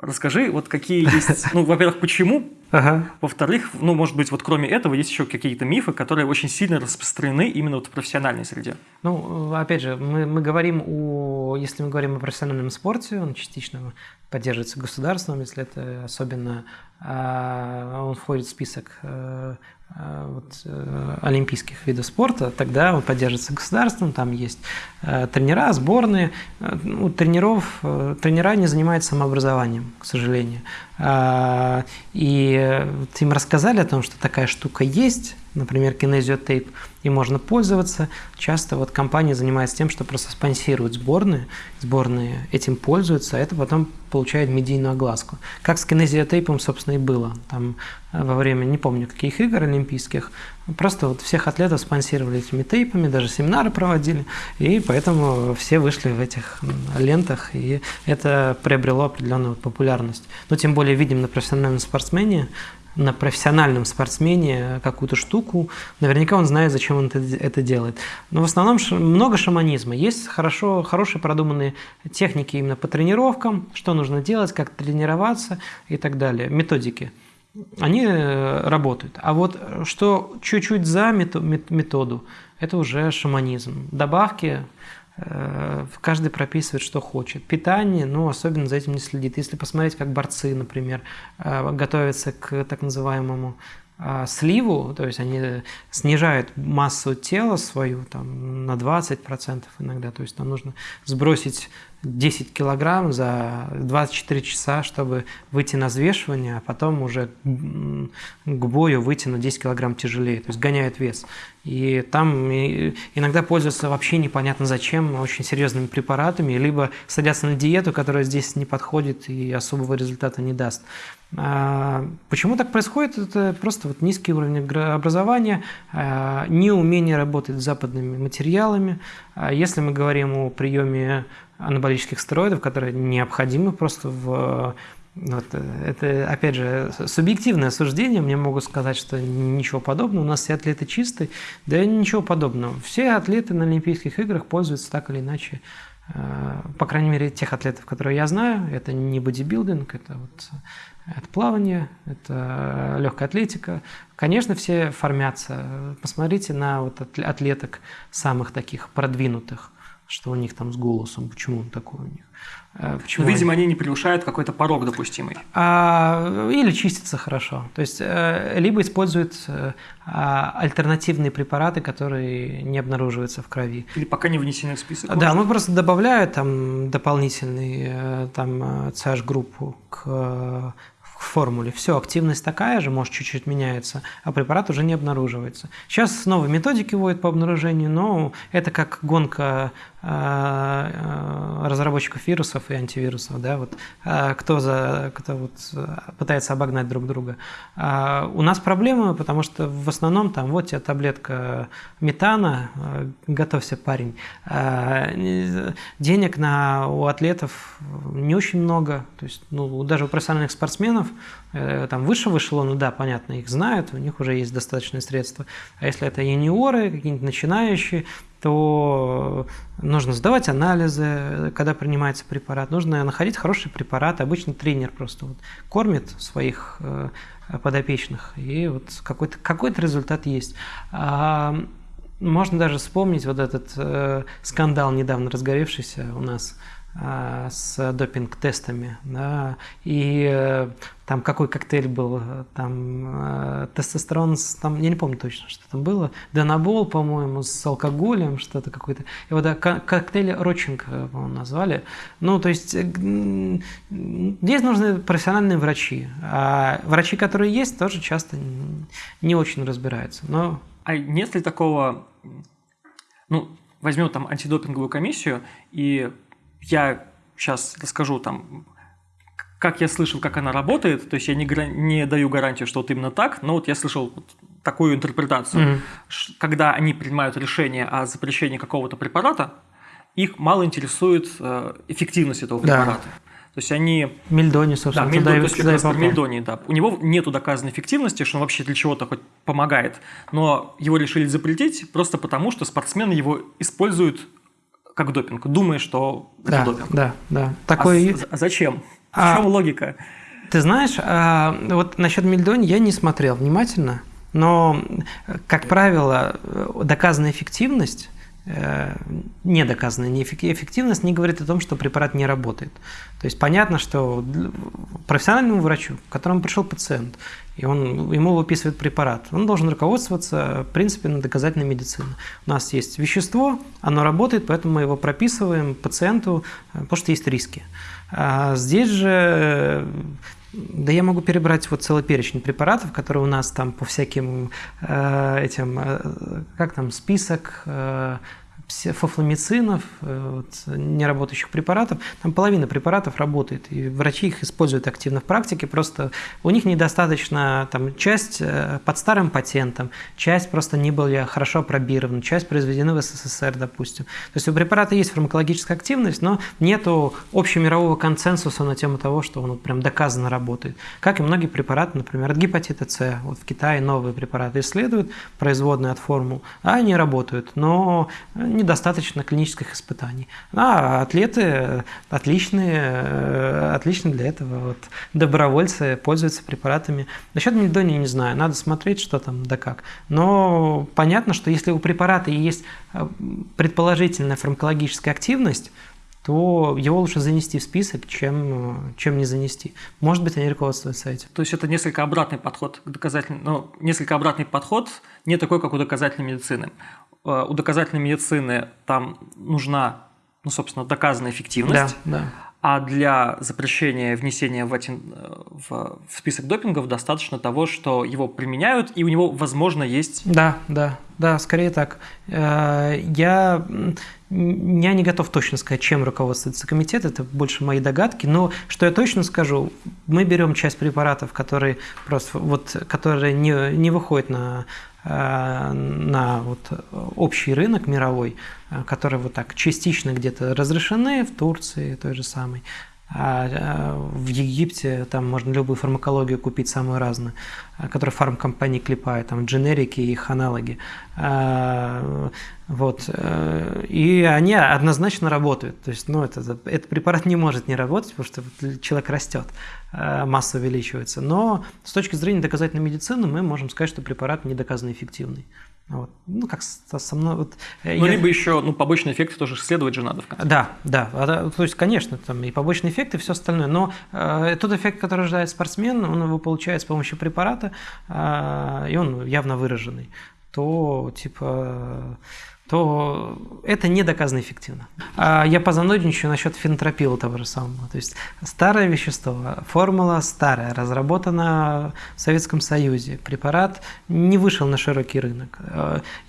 расскажи, вот какие есть, ну, во-первых, почему, ага. во-вторых, ну, может быть, вот кроме этого есть еще какие-то мифы, которые очень сильно распространены именно вот в профессиональной среде. Ну, опять же, мы, мы говорим о, если мы говорим о профессиональном спорте, он частично поддерживается государством, если это особенно а, он входит в список э, э, вот, э, олимпийских видов спорта, тогда он поддерживается государством, там есть тренера, сборные. У тренеров, тренера не занимаются самообразованием, к сожалению. А, и им рассказали о том, что такая штука есть, например, кинезиотейп, и можно пользоваться. Часто вот компания занимается тем, что просто спонсирует сборные, сборные этим пользуются, а это потом получает медийную огласку. Как с кинезиотейпом, собственно, и было. Там э, во время, не помню, каких игр олимпийских, просто вот всех атлетов спонсировали этими тейпами, даже семинары проводили, и поэтому все вышли в этих лентах, и это приобрело определенную популярность. Но тем более видим на профессиональном спортсмене, на профессиональном спортсмене какую-то штуку, наверняка он знает, зачем он это, это делает. Но в основном много шаманизма. Есть хорошо, хорошие продуманные техники именно по тренировкам, что нужно делать, как тренироваться и так далее, методики. Они э, работают. А вот что чуть-чуть за методу, это уже шаманизм. Добавки, Э, каждый прописывает, что хочет. Питание, ну, особенно за этим не следит. Если посмотреть, как борцы, например, э, готовятся к так называемому э, сливу, то есть они снижают массу тела свою там, на 20% иногда, то есть нам нужно сбросить 10 килограмм за 24 часа, чтобы выйти на взвешивание, а потом уже к бою выйти на 10 килограмм тяжелее, то есть гоняют вес. И там иногда пользуются вообще непонятно зачем, очень серьезными препаратами, либо садятся на диету, которая здесь не подходит и особого результата не даст. А почему так происходит? Это просто вот низкий уровень образования, а, неумение работать с западными материалами. А если мы говорим о приеме анаболических стероидов, которые необходимы просто в вот, это, опять же, субъективное суждение. Мне могут сказать, что ничего подобного. У нас все атлеты чистые. Да ничего подобного. Все атлеты на Олимпийских играх пользуются так или иначе э, по крайней мере, тех атлетов, которые я знаю, это не бодибилдинг, это вот это плавание, это легкая атлетика. Конечно, все формятся. Посмотрите на вот атлеток самых таких продвинутых что у них там с голосом, почему он такой у них. Э, почему Видимо, они... они не превышают какой-то порог допустимый. А, или чистятся хорошо. То есть, э, либо используют э, а, альтернативные препараты, которые не обнаруживаются в крови. Или пока не внесены в список. Да, ну просто добавляют там дополнительный там CH-группу к формуле. Все, активность такая же, может, чуть-чуть меняется, а препарат уже не обнаруживается. Сейчас новые методики вводят по обнаружению, но это как гонка разработчиков вирусов и антивирусов, да, вот, а, кто, за, кто вот пытается обогнать друг друга. У нас проблемы, потому что в основном там вот тебе таблетка метана, готовься, парень. Денег на, у атлетов не очень много, то есть ну, даже у профессиональных спортсменов Э, там выше эшелона, да, понятно, их знают, у них уже есть достаточные средства. А если это юниоры, какие-нибудь начинающие, то нужно сдавать анализы, когда принимается препарат, нужно находить хороший препарат. Обычно тренер просто вот кормит своих э, подопечных, и вот какой-то какой результат есть. А можно даже вспомнить вот этот э, скандал, недавно разгоревшийся у нас с допинг-тестами, да, и э, там какой коктейль был, там э, тестостерон, там, я не помню точно, что там было, Донабол, по-моему, с алкоголем, что-то какое-то, вот да, коктейль Рочинг, по-моему, назвали, ну, то есть э, здесь нужны профессиональные врачи, а врачи, которые есть, тоже часто не очень разбираются, но... А нет ли такого, ну, возьмем там антидопинговую комиссию и я сейчас расскажу там, как я слышал, как она работает, то есть я не, не даю гарантию, что вот именно так, но вот я слышал вот такую интерпретацию, mm-hmm. когда они принимают решение о запрещении какого-то препарата, их мало интересует э, эффективность этого препарата. Да. То есть они... Мельдони, собственно. Да, Мельдони, то есть как раз Мельдони, да. У него нету доказанной эффективности, что он вообще для чего-то хоть помогает, но его решили запретить просто потому, что спортсмены его используют как допинг, думая, что да, это допинг. Да, да. Такой... А, а зачем? В а, чем логика? Ты знаешь, а, вот насчет Мельдони я не смотрел внимательно, но, как правило, доказанная эффективность э, недоказанная эффективность не говорит о том, что препарат не работает. То есть понятно, что профессиональному врачу, к которому пришел пациент, и он, ему выписывает препарат. Он должен руководствоваться принципами доказательной медицины. У нас есть вещество, оно работает, поэтому мы его прописываем пациенту, э, потому что есть риски. А здесь же Да я могу перебрать вот целый перечень препаратов, которые у нас там по всяким э, этим, э, как там, список э, фофламицинов, э, вот, неработающих препаратов, там половина препаратов работает, и врачи их используют активно в практике, просто у них недостаточно, там, часть э, под старым патентом, часть просто не были хорошо опробированы, часть произведены в СССР, допустим. То есть у препарата есть фармакологическая активность, но нету общемирового консенсуса на тему того, что он вот прям доказанно работает. Как и многие препараты, например, от гепатита С. Вот в Китае новые препараты исследуют, производные от формул, а они работают, но недостаточно клинических испытаний. А атлеты отличные, э, отличные для этого. Вот, добровольцы пользуются препаратами. Насчет мельдония не знаю, надо смотреть, что там да как. Но понятно, что если у препарата есть э, предположительная фармакологическая активность, то его лучше занести в список, чем, э, чем не занести. Может быть, они руководствуются этим. То есть это несколько обратный подход к доказательной, ну, несколько обратный подход, не такой, как у доказательной медицины. Э, у доказательной медицины там нужна, ну, собственно, доказанная эффективность. Да, да. А для запрещения внесения в, один, э, в, в список допингов достаточно того, что его применяют, и у него, возможно, есть... Да, да, да, скорее так. Э, я, я не готов точно сказать, чем руководствуется комитет, это больше мои догадки, но что я точно скажу, мы берем часть препаратов, которые просто вот, которые не, не выходят на на вот общий рынок мировой, э, которые вот так частично где-то разрешены в Турции той же самой, а э, в Египте там можно любую фармакологию купить самую разную, которую фармкомпании клепают, там дженерики и их аналоги. Вот. И они однозначно работают. То есть, ну, это, этот препарат не может не работать, потому что человек растет. Э, масса увеличивается. Но с точки зрения доказательной медицины мы можем сказать, что препарат не доказанно эффективный. Вот. Ну, как со мной. Вот, э, ну, я... либо еще ну, побочные эффекты тоже исследовать же надо в конце. Да, да. А, то есть, конечно, там и побочные эффекты, и все остальное. Но э, тот эффект, который ожидает спортсмен, он его получает с помощью препарата, э, и он явно выраженный. То, типа то это не доказано эффективно. А я позанудничаю насчет фенотропила того же самого. То есть старое вещество, формула старая, разработана в Советском Союзе. Препарат не вышел на широкий рынок.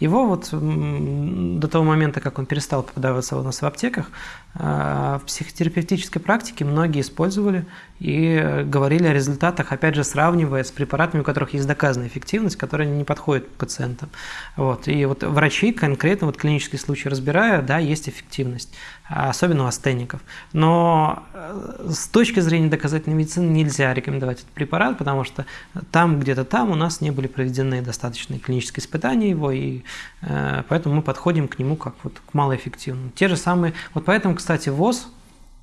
Его вот до того момента, как он перестал попадаться у нас в аптеках, в психотерапевтической практике многие использовали и говорили о результатах, опять же, сравнивая с препаратами, у которых есть доказанная эффективность, которые не подходят пациентам. Вот. И вот врачи конкретно, вот клинический случай разбирая, да, есть эффективность, особенно у астеников. Но э, с точки зрения доказательной медицины нельзя рекомендовать этот препарат, потому что там, где-то там у нас не были проведены достаточные клинические испытания его, и э, поэтому мы подходим к нему как вот к малоэффективному. Те же самые, вот поэтому, кстати, ВОЗ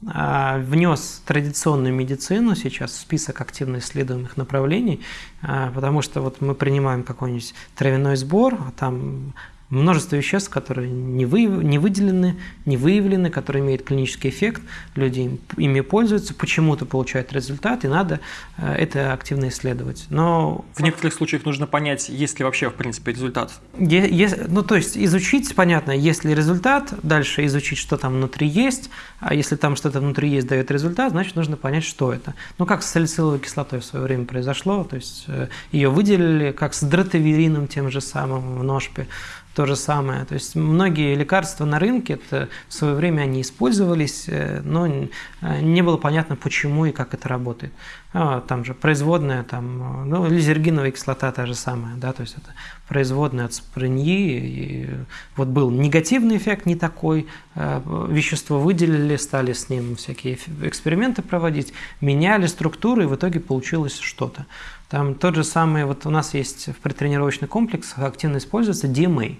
а, внес традиционную медицину сейчас в список активно исследуемых направлений, а, потому что вот мы принимаем какой-нибудь травяной сбор, а там множество веществ, которые не, вы, не выделены, не выявлены, которые имеют клинический эффект, люди ими пользуются, почему-то получают результат, и надо э, это активно исследовать. Но в некоторых случаях нужно понять, есть ли вообще в принципе результат. Есть, ну, то есть изучить, понятно, есть ли результат, дальше изучить, что там внутри есть, а если там что-то внутри есть, дает результат, значит, нужно понять, что это. Ну, как с салициловой кислотой в свое время произошло, то есть э, ее выделили, как с дротаверином тем же самым в ножпе, то же самое. То есть многие лекарства на рынке, это в свое время они использовались, э, но э, не было понятно, почему и как это работает. А, там же производная, там, ну, лизергиновая кислота та же самая, да, то есть это производная от сприньи. И вот был негативный эффект не такой, э, вещество выделили, стали с ним всякие эксперименты проводить, меняли структуры, и в итоге получилось что-то. Там тот же самый, вот у нас есть в предтренировочных комплексах активно используется DMA.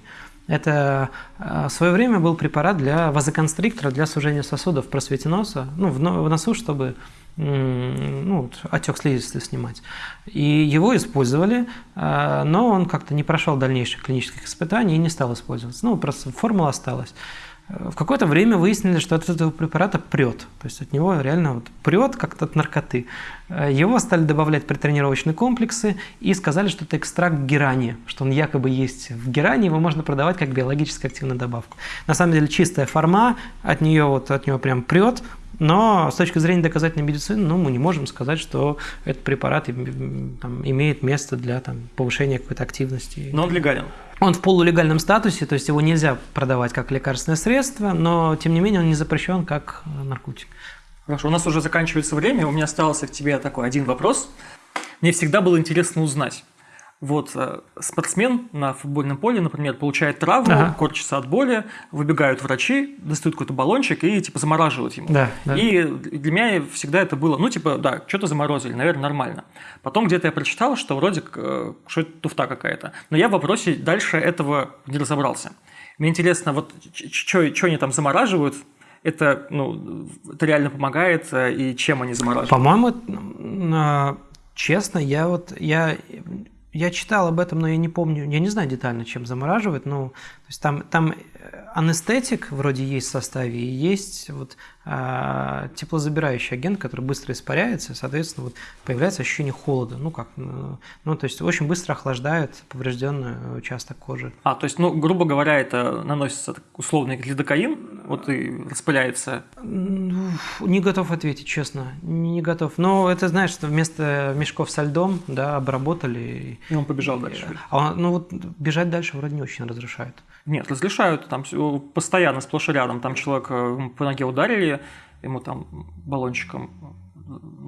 Это э, в свое время был препарат для вазоконстриктора, для сужения сосудов в носа, ну, в носу, чтобы ну, отек слизистой снимать. И его использовали, э, но он как-то не прошел дальнейших клинических испытаний и не стал использоваться. Ну, просто формула осталась. В какое-то время выяснили, что от этого препарата прет. То есть от него реально вот прет как-то от наркоты. Его стали добавлять при тренировочные комплексы и сказали, что это экстракт герани, что он якобы есть в герани, его можно продавать как биологически активную добавку. На самом деле чистая форма, от нее вот от него прям прет, Но с точки зрения доказательной медицины, ну, мы не можем сказать, что этот препарат там, имеет место для там, повышения какой-то активности. Но он легален. Он в полулегальном статусе, то есть его нельзя продавать как лекарственное средство, но тем не менее он не запрещен как наркотик. Хорошо, у нас уже заканчивается время, у меня остался к тебе такой один вопрос. Мне всегда было интересно узнать. Вот э, спортсмен на футбольном поле, например, получает травму, ага. корчится от боли, выбегают врачи, достают какой-то баллончик и типа замораживают ему. Да, да. И для меня всегда это было, ну типа, да, что-то заморозили, наверное, нормально. Потом где-то я прочитал, что вроде э, что это туфта какая-то. Но я в вопросе дальше этого не разобрался. Мне интересно, вот что они там замораживают, это, ну, это реально помогает, э, и чем они замораживают? По-моему, честно, я вот, я я читал об этом, но я не помню, я не знаю детально, чем замораживать. Ну, то есть там, там анестетик вроде есть в составе, и есть вот теплозабирающий агент, который быстро испаряется, соответственно, вот появляется ощущение холода. Ну как, ну, ну то есть очень быстро охлаждает поврежденный участок кожи. А, то есть, ну, грубо говоря, это наносится условный лидокаин, вот и распыляется. Не готов ответить, честно, не готов. Но это, знаешь, что вместо мешков со льдом, да, обработали. И он побежал дальше. А он, ну вот бежать дальше вроде не очень разрешают. Нет, разрешают, там постоянно, сплошь и рядом. Там человек э, по ноге ударили, ему там баллончиком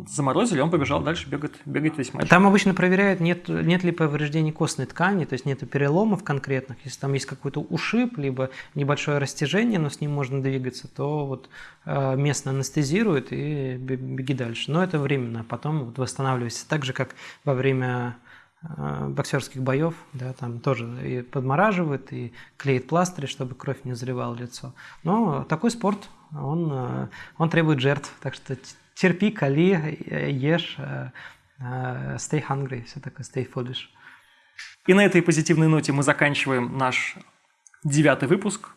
заморозили, он побежал дальше бегать, бегать весь матч. Там обычно проверяют, нет, нет ли повреждений костной ткани, то есть нет переломов конкретных. Если там есть какой-то ушиб, либо небольшое растяжение, но с ним можно двигаться, то вот э, местно анестезируют и беги дальше. Но это временно, а потом вот восстанавливайся. Так же, как во время боксерских боев, да, там тоже и подмораживают, и клеит пластыри, чтобы кровь не заливала лицо. Но такой спорт, он, э, он требует жертв, так что терпи, кали, э, ешь, stay hungry, все такое, stay foolish. И на этой позитивной ноте мы заканчиваем наш девятый выпуск.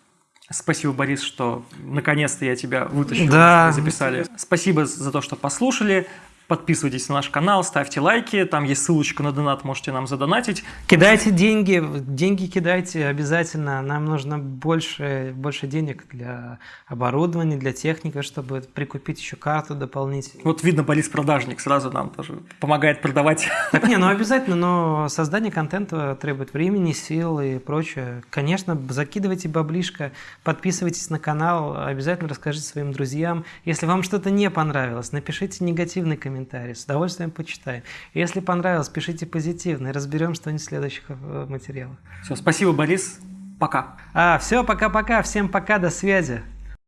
Спасибо, Борис, что наконец-то я тебя вытащил да. записали. Спасибо за то, что послушали. Подписывайтесь на наш канал, ставьте лайки, там есть ссылочка на донат, можете нам задонатить. Кидайте деньги, деньги кидайте обязательно. Нам нужно больше, больше денег для оборудования, для техники, чтобы прикупить еще карту дополнительно. Вот видно, Борис продажник, сразу нам тоже помогает продавать. Так не, ну обязательно, но создание контента требует времени, сил и прочее. Конечно, закидывайте баблишко, подписывайтесь на канал, обязательно расскажите своим друзьям. Если вам что-то не понравилось, напишите негативный комментарий комментарии, с удовольствием почитаем. Если понравилось, пишите позитивно и разберем что-нибудь в следующих э, материалах. Все, спасибо, Борис. Пока. А, все, пока-пока. Всем пока, до связи.